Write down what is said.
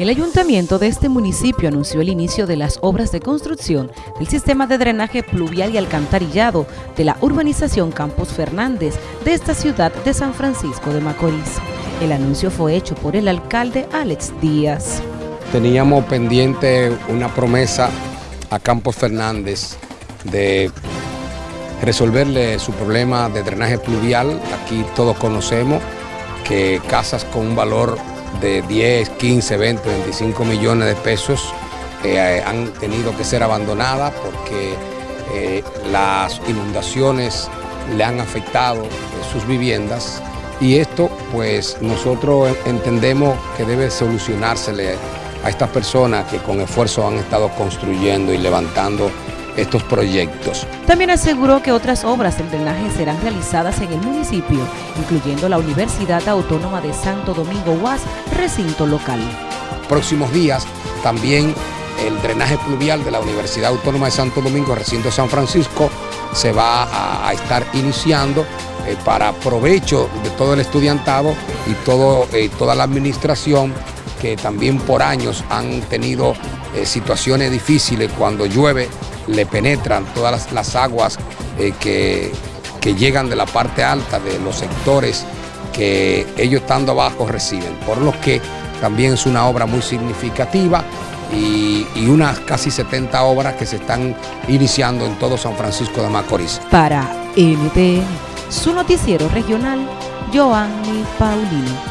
El ayuntamiento de este municipio anunció el inicio de las obras de construcción del sistema de drenaje pluvial y alcantarillado de la urbanización Campos Fernández de esta ciudad de San Francisco de Macorís. El anuncio fue hecho por el alcalde Alex Díaz. Teníamos pendiente una promesa a Campos Fernández de resolverle su problema de drenaje pluvial. Aquí todos conocemos que casas con un valor de 10, 15, 20, 25 millones de pesos eh, han tenido que ser abandonadas porque eh, las inundaciones le han afectado sus viviendas. Y esto pues nosotros entendemos que debe solucionársele a estas personas que con esfuerzo han estado construyendo y levantando estos proyectos. También aseguró que otras obras de drenaje serán realizadas en el municipio, incluyendo la Universidad Autónoma de Santo Domingo UAS, recinto local. Próximos días también el drenaje pluvial de la Universidad Autónoma de Santo Domingo, recinto San Francisco, se va a, estar iniciando eh, para provecho de todo el estudiantado y todo, eh, toda la administración que también por años han tenido eh, situaciones difíciles cuando llueve le penetran todas las, aguas eh, que, llegan de la parte alta de los sectores que ellos estando abajo reciben, por lo que también es una obra muy significativa y, y, unas casi 70 obras que se están iniciando en todo San Francisco de Macorís. Para NTN, su noticiero regional, Joanny Paulino.